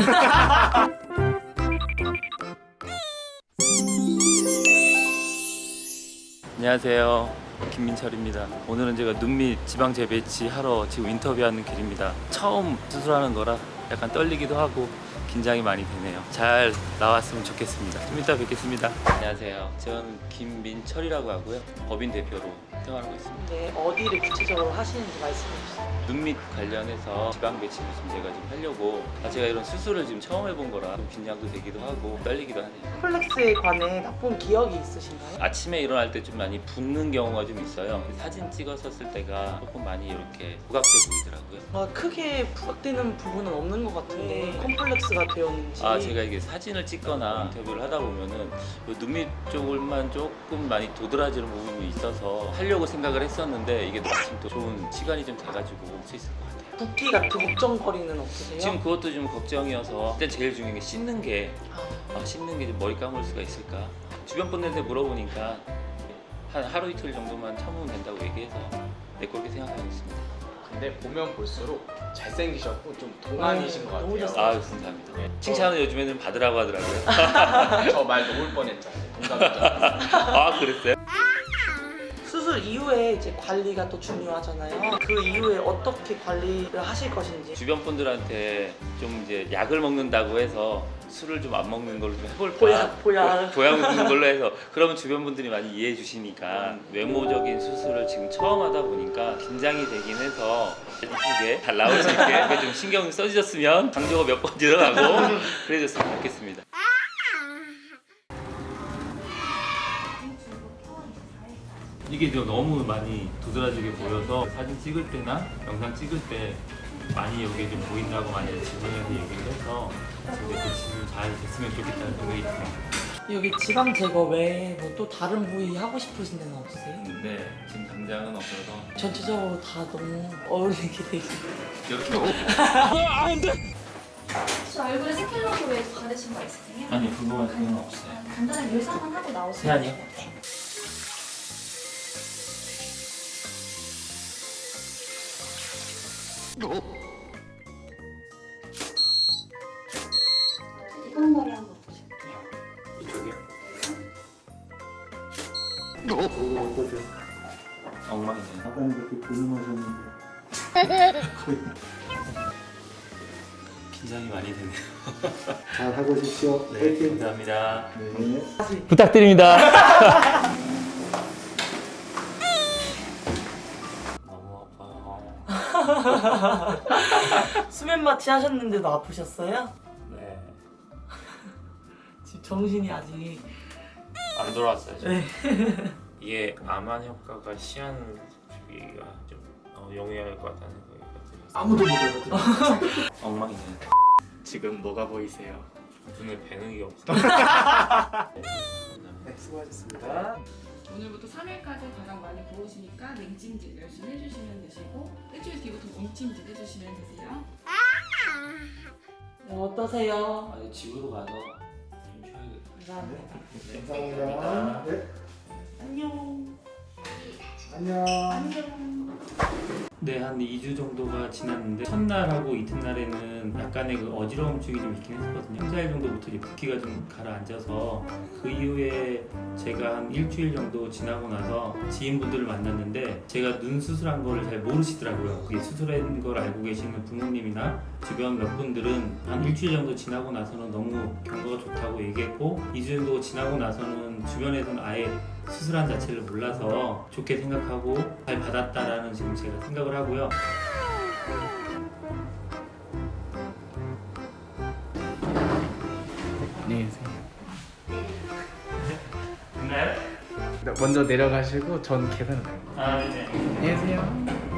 안녕하세요. 김민철입니다. 오늘은 제가 눈밑 지방 재배치 하러 지금 인터뷰하는 길입니다. 처음 수술하는 거라 약간 떨리기도 하고 긴장이 많이 되네요. 잘 나왔으면 좋겠습니다. 좀 이따 뵙겠습니다. 안녕하세요. 저는 김민철이라고 하고요. 법인 대표로 생활하고 있습니다. 네, 어디를 구체적으로 하시는지 말씀해 주세요. 눈밑 관련해서 지방 배치를 좀 제가 좀 하려고 아, 제가 이런 수술을 지금 처음 해본 거라 좀 긴장도 되기도 하고 떨리기도 하네요. 콤플렉스에 관해 나쁜 기억이 있으신가요? 아침에 일어날 때 좀 많이 붓는 경우가 좀 있어요. 사진 찍었었을 때가 조금 많이 이렇게 부각돼 보이더라고요. 아, 크게 부각되는 부분은 없는 것 같은데 콤플렉스가 되었는지 아 제가 이게 사진을 찍거나 인터뷰를 하다 보면은 요 눈밑 쪽을만 조금 많이 도드라지는 부분이 있어서 하려고 생각을 했었는데 이게 마침 또 좋은 시간이 좀 돼가지고 올 수 있을 것 같아요. 붓기 같은 걱정거리는 없으세요? 지금 그것도 좀 걱정이어서 일단 제일 중요한 게 씻는 게 아, 아, 씻는 게 머리 감을 수가 있을까? 주변 분들한테 물어보니까 한 하루 이틀 정도만 참으면 된다고 얘기해서 네 그렇게 생각하고 있습니다. 근데 보면 볼수록 잘생기셨고 좀 동안이신 것 너무 같아요. 아 감사합니다. 칭찬은 요즘에는 받으라고 하더라고요. 저 말 놓을 뻔했잖아요. 동감이잖아요. 아 그랬어요? 수술 이후에 이제 관리가 또 중요하잖아요. 그 이후에 어떻게 관리를 하실 것인지 주변 분들한테 좀 이제 약을 먹는다고 해서 술을 좀 안 먹는 걸로 좀 해볼까? 보약, 보약. 보약 먹는 걸로 해서 그러면 주변 분들이 많이 이해해 주시니까 외모적인 수술을 지금 처음 하다 보니까 긴장이 되긴 해서 이쁘게 잘 나올 수 있게 좀 신경 써주셨으면 강조가 몇 번 들어가고 그래줬으면 좋겠습니다. 이게 좀 너무 많이 도드라지게 보여서 사진 찍을 때나 영상 찍을 때 많이 여기 좀 보인다고 많이 질문해서 얘기를 해서 근데 그 질문 잘 됐으면 좋겠다는 생각이 듭니다. 여기 지방 제거 외에 뭐 또 다른 부위 하고 싶으신 데는 없으세요? 근데 지금 당장은 없어서 전체적으로 다 너무 어울리게 되시네요. 이렇게 혹시 얼굴에 스킬러로 받으신 거 있으세요? 아니 그거 그건 없어요. 간단하게 묘사만 하고 나오세요. 세안이요? 이건 머리 한번 보세요. 이쪽이요? 어떠세요? 엉망이네요. 아까는 그렇게 고민하셨는데 긴장이 많이 되네요. 잘 하고 오십시오. 네, 화이팅. 감사합니다. 네. 부탁드립니다. 수면 마취 하셨는데도 아프셨어요? 네. 지금 정신이 아직 안 돌아왔어요. 네. 이게 암환 효과가 시한 주기가 좀 어, 용이할 것 같다는 들어요. 아무도 못 알아들어. 엉망이네요. 지금 뭐가 보이세요? 눈에 배는 없어. 네, 수고하셨습니다. 오늘부터 3일까지 가장 많이 부으시니까 냉찜질 열심히 해주시면 되시고 일주일 뒤부터 몸찜질 해주시면 되세요. 네, 어떠세요? 아니 집으로 가서 좀 쉬어야겠다. 감사합니다. 감사합니다. 네. 안녕. 안녕. 네, 한 2주 정도가 지났는데 첫날하고 이튿날에는 약간의 그 어지러움 증이 좀 있긴 했었거든요. 3, 4일 정도부터 붓기가 좀 가라앉아서 그 이후에 제가 한 일주일 정도 지나고 나서 지인분들을 만났는데 제가 눈 수술한 거를 잘 모르시더라고요. 그게 수술한 걸 알고 계시는 부모님이나 주변 몇 분들은 한 일주일 정도 지나고 나서는 너무 경과가 좋다고 얘기했고 2주 정도 지나고 나서는 주변에서는 아예 수술한 자체를 몰라서 좋게 생각하고 잘 받았다라는 지금 제가 생각을 하고요. 먼저 내려가시고 전 계산을 해요. 아, 네. 안녕히 계세요.